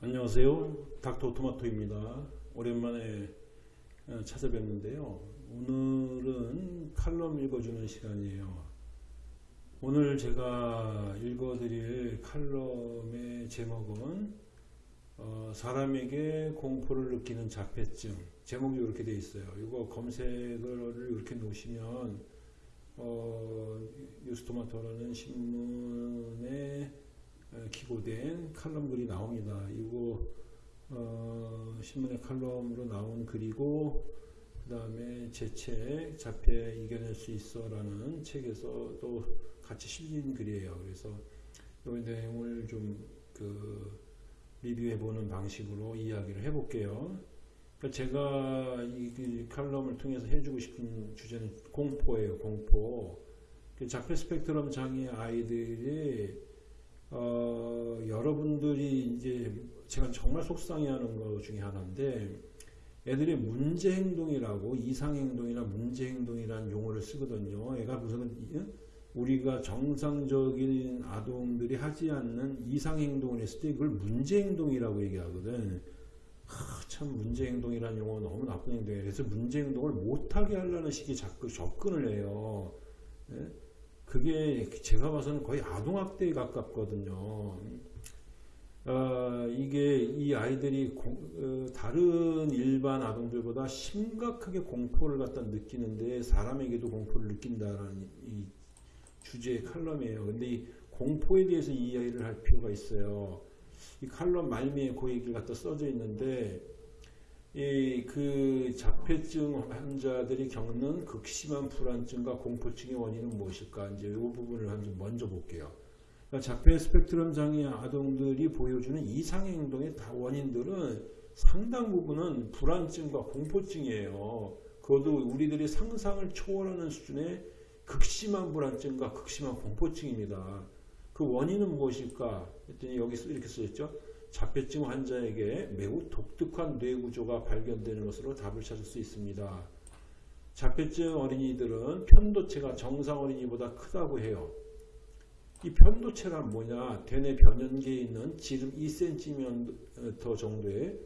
안녕하세요. 닥터 토마토입니다. 오랜만에 어, 찾아뵙는데요. 오늘은 칼럼 읽어주는 시간이에요. 오늘 제가 읽어드릴 칼럼의 제목은 어, 사람에게 공포를 느끼는 자폐증 제목이 이렇게 되어 있어요. 이거 검색을 이렇게 놓으시면 어, 뉴스토마토라는 신문에 어, 기고된 칼럼 글이 나옵니다. 이거 어, 신문의 칼럼으로 나온 글이고 그 다음에 제 책 자폐 이겨낼 수 있어 라는 책에서 또 같이 실린 글이에요. 그래서 이 내용을 좀 그 리뷰해 보는 방식으로 이야기를 해볼게요. 그러니까 제가 이, 이 칼럼을 통해서 해주고 싶은 주제는 공포예요. 공포. 그 자폐 스펙트럼 장애 아이들이 어, 여러분들이 이제 제가 정말 속상해하는 것 중에 하나인데 애들이 문제 행동이라고 이상 행동이나 문제 행동이라는 용어를 쓰거든요. 애가 무슨 우리가 정상적인 아동들이 하지 않는 이상 행동을 했을 때 그걸 문제 행동이라고 얘기하거든. 하, 참 문제 행동이라는 용어 너무 나쁜 행동이에요. 그래서 문제 행동을 못하게 하려는 식의 접근을 해요. 예? 그게 제가 봐서는 거의 아동학대에 가깝거든요. 어, 이게 이 아이들이 공, 어, 다른 일반 아동들보다 심각하게 공포를 갖다 느끼는데 사람에게도 공포를 느낀다라는 이 주제의 칼럼이에요. 근데 이 공포에 대해서 이야기를 할 필요가 있어요. 이 칼럼 말미에 그 얘기를 갖다 써져 있는데 이 그 자폐증 환자들이 겪는 극심한 불안증과 공포증의 원인은 무엇일까? 이제 이 부분을 한번 먼저 볼게요. 그러니까 자폐 스펙트럼 장애 아동들이 보여주는 이상 행동의 다 원인들은 상당 부분은 불안증과 공포증이에요. 그것도 우리들이 상상을 초월하는 수준의 극심한 불안증과 극심한 공포증입니다. 그 원인은 무엇일까? 했더니 여기 이렇게 써있죠. 자폐증 환자에게 매우 독특한 뇌 구조가 발견되는 것으로 답을 찾을 수 있습니다. 자폐증 어린이들은 편도체가 정상 어린이보다 크다고 해요. 이 편도체란 뭐냐? 대뇌 변연계에 있는 지름 2cm 정도의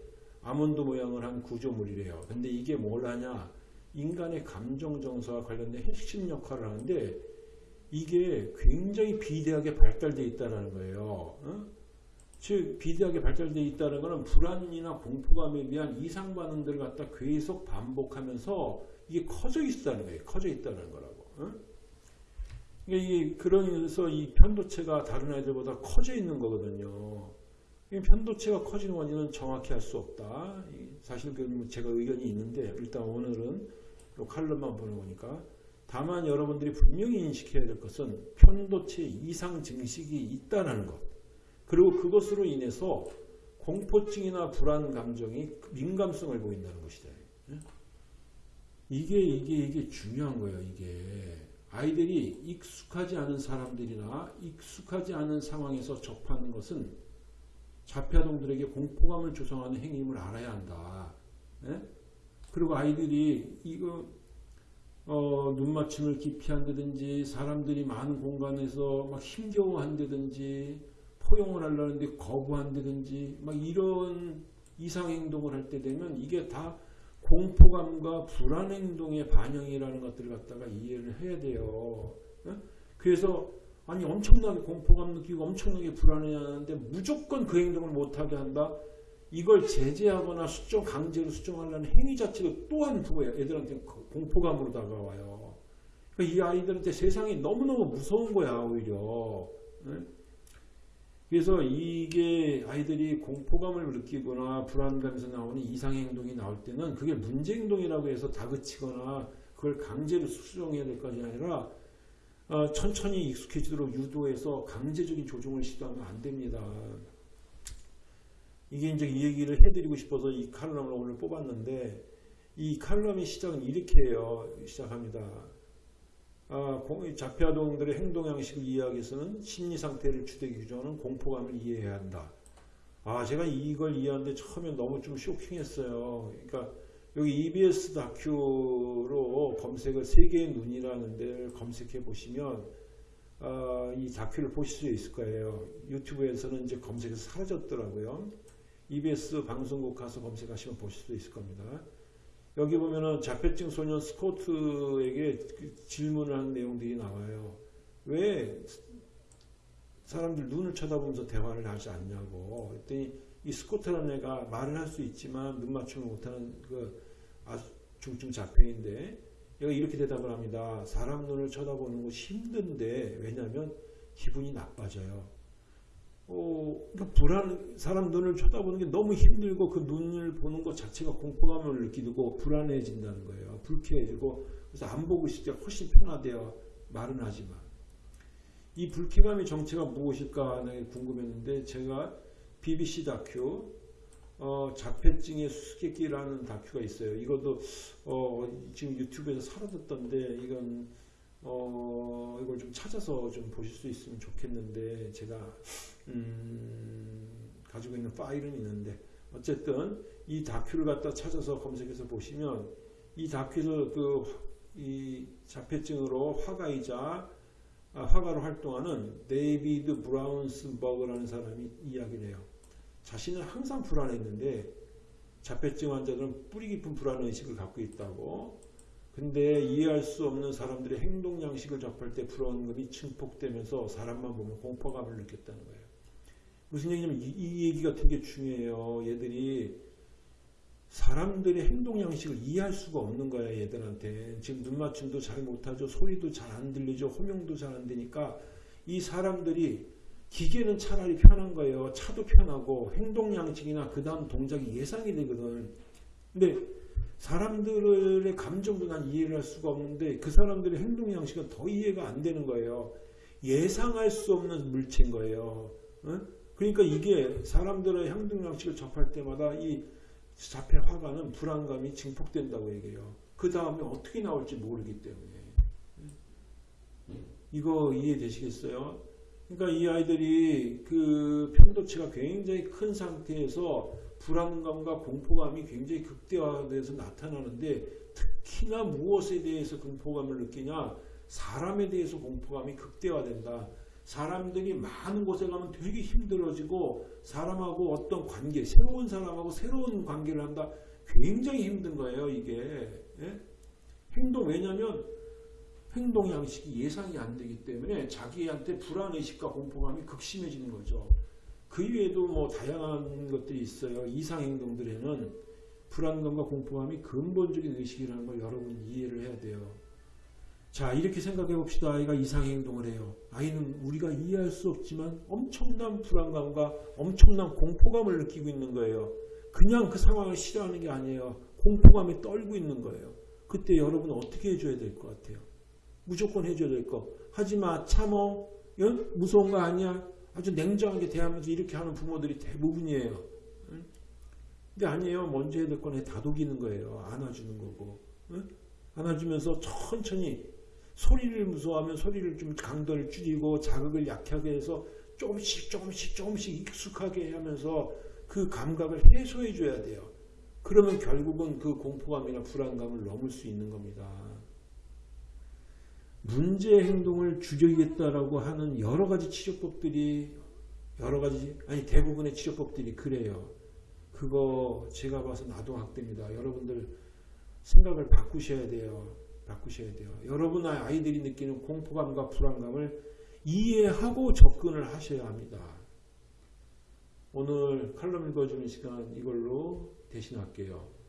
아몬드 모양을 한 구조물이래요. 근데 이게 뭘 하냐? 인간의 감정 정서와 관련된 핵심 역할을 하는데 이게 굉장히 비대하게 발달되어 있다는 거예요. 어? 즉 비대하게 발달되어 있다는 것은 불안이나 공포감에 대한 이상 반응들을 갖다 계속 반복하면서 이게 커져 있다는 거예요. 커져 있다는 거라고. 어? 그러니까 이게 그러면서 이 편도체가 다른 아이들보다 커져 있는 거거든요. 편도체가 커지는 원인은 정확히 할수 없다. 사실 그 제가 의견이 있는데 일단 오늘은 칼럼만 보는 거니까 다만 여러분들이 분명히 인식해야 될 것은 편도체 이상 증식이 있다는 것. 그리고 그것으로 인해서 공포증이나 불안 감정이 민감성을 보인다는 것이다. 이게 이게 이게 중요한 거예요. 이게 아이들이 익숙하지 않은 사람들이나 익숙하지 않은 상황에서 접하는 것은 자폐아동들에게 공포감을 조성하는 행위임을 알아야 한다. 예? 그리고 아이들이 이거 어, 눈 맞춤을 기피한다든지 사람들이 많은 공간에서 막 힘겨워한다든지 포용을 하려는데 거부한다든지 막 이런 이상 행동을 할 때 되면 이게 다 공포감과 불안 행동의 반영이라는 것들을 갖다가 이해를 해야 돼요. 그래서 아니 엄청나게 공포감 느끼고 엄청나게 불안해하는데 무조건 그 행동을 못하게 한다. 이걸 제재하거나 수정 강제로 수정하려는 행위 자체도 또한 그거예요. 애들한테 공포감으로 다가와요. 그러니까 이 아이들한테 세상이 너무너무 무서운 거야 오히려. 그래서 이게 아이들이 공포감을 느끼거나 불안감에서 나오는 이상 행동이 나올 때는 그게 문제 행동이라고 해서 다그치거나 그걸 강제로 수정해야 될 것이 아니라 어, 천천히 익숙해지도록 유도해서 강제적인 조종을 시도하면 안 됩니다. 이게 이제 이 얘기를 해드리고 싶어서 이 칼럼을 오늘 뽑았는데 이 칼럼의 시작은 이렇게 해요. 시작합니다. 아, 자폐아동들의 행동 양식을 이해하기 위해서는 심리 상태를 주되게 규정하는 공포감을 이해해야 한다. 아, 제가 이걸 이해하는데 처음에 너무 좀 쇼킹했어요. 그러니까 여기 EBS 다큐로 검색을 세계의 눈이라는 데를 검색해 보시면 어, 이 다큐를 보실 수 있을 거예요. 유튜브에서는 이제 검색에서 사라졌더라고요. EBS 방송국 가서 검색하시면 보실 수 있을 겁니다. 여기 보면은 자폐증 소년 스코트에게 그 질문을 하는 내용들이 나와요. 왜 사람들 눈을 쳐다보면서 대화를 하지 않냐고. 그랬더니 이 스코트라는 애가 말을 할 수 있지만 눈 맞춤을 못하는 그 중증 자폐인데 얘가 이렇게 대답을 합니다. 사람 눈을 쳐다보는 것이 힘든데 왜냐하면 기분이 나빠져요. 어, 그러니까 불안, 사람 눈을 쳐다보는 게 너무 힘들고 그 눈을 보는 것 자체가 공포감을 느끼고 불안해진다는 거예요. 불쾌해지고 그래서 안 보고 있을 때 훨씬 편하대요. 말은 하지만. 이 불쾌감의 정체가 무엇일까 궁금했는데 제가 BBC 다큐 어, 자폐증의 수수께끼라는 다큐가 있어요. 이것도 어, 지금 유튜브에서 사라졌던데 이건 어, 이걸 좀 찾아서 좀 보실 수 있으면 좋겠는데 제가 음, 가지고 있는 파일은 있는데 어쨌든 이 다큐를 갖다 찾아서 검색해서 보시면 이 다큐에서 그 이 자폐증으로 화가이자 아, 화가로 활동하는 데이비드 브라운스버그라는 사람이 이야기를 해요. 자신은 항상 불안했는데 자폐증 환자들은 뿌리 깊은 불안 의식을 갖고 있다고. 근데 이해할 수 없는 사람들의 행동 양식을 접할 때 불안감이 증폭되면서 사람만 보면 공포감을 느꼈다는 거예요. 무슨 얘기냐면 이, 이 얘기가 되게 중요해요. 얘들이 사람들의 행동 양식을 이해할 수가 없는 거야 얘들한테. 지금 눈 맞춤도 잘 못하죠. 소리도 잘 안 들리죠. 호명도 잘 안 되니까 이 사람들이 기계는 차라리 편한 거예요. 차도 편하고 행동 양식이나 그 다음 동작이 예상이 되거든. 근데 사람들의 감정도 난 이해를 할 수가 없는데 그 사람들의 행동 양식은 더 이해가 안 되는 거예요. 예상할 수 없는 물체인 거예요. 응? 그러니까 이게 사람들의 행동 양식을 접할 때마다 이 자폐 화가는 불안감이 증폭된다고 얘기해요. 그 다음에 어떻게 나올지 모르기 때문에. 이거 이해되시겠어요? 그러니까 이 아이들이 그 편도체가 굉장히 큰 상태에서 불안감과 공포감이 굉장히 극대화돼서 나타나는데 특히나 무엇에 대해서 공포감을 느끼냐? 사람에 대해서 공포감이 극대화된다. 사람들이 많은 곳에 가면 되게 힘들어지고 사람하고 어떤 관계, 새로운 사람하고 새로운 관계를 한다. 굉장히 힘든 거예요, 이게. 예? 행동, 왜냐면 행동 양식이 예상이 안 되기 때문에 자기한테 불안의식과 공포감이 극심해지는 거죠. 그 이외에도 뭐 다양한 것들이 있어요. 이상 행동들에는 불안감과 공포감이 근본적인 의식이라는 걸 여러분이 이해를 해야 돼요. 자 이렇게 생각해 봅시다. 아이가 이상 행동을 해요. 아이는 우리가 이해할 수 없지만 엄청난 불안감과 엄청난 공포감을 느끼고 있는 거예요. 그냥 그 상황을 싫어하는 게 아니에요. 공포감에 떨고 있는 거예요. 그때 여러분은 어떻게 해줘야 될 것 같아요? 무조건 해줘야 될 거. 하지마 참어. 응? 무서운 거 아니야. 아주 냉정하게 대하면서 이렇게 하는 부모들이 대부분이에요. 응? 근데 아니에요. 먼저 해야 될 건 다독이는 거예요. 안아주는 거고. 응? 안아주면서 천천히 소리를 무서워하면 소리를 좀 강도를 줄이고 자극을 약하게 해서 조금씩 조금씩 조금씩 익숙하게 하면서 그 감각을 해소해 줘야 돼요. 그러면 결국은 그 공포감이나 불안감을 넘을 수 있는 겁니다. 문제 행동을 줄이겠다라고 하는 여러 가지 치료법들이 여러 가지 아니 대부분의 치료법들이 그래요. 그거 제가 봐서 나도 학대입니다. 여러분들 생각을 바꾸셔야 돼요. 바꾸셔야 돼요. 여러분 아이들이 느끼는 공포감과 불안감을 이해하고 접근을 하셔야 합니다. 오늘 칼럼 읽어주는 시간 이걸로 대신할게요.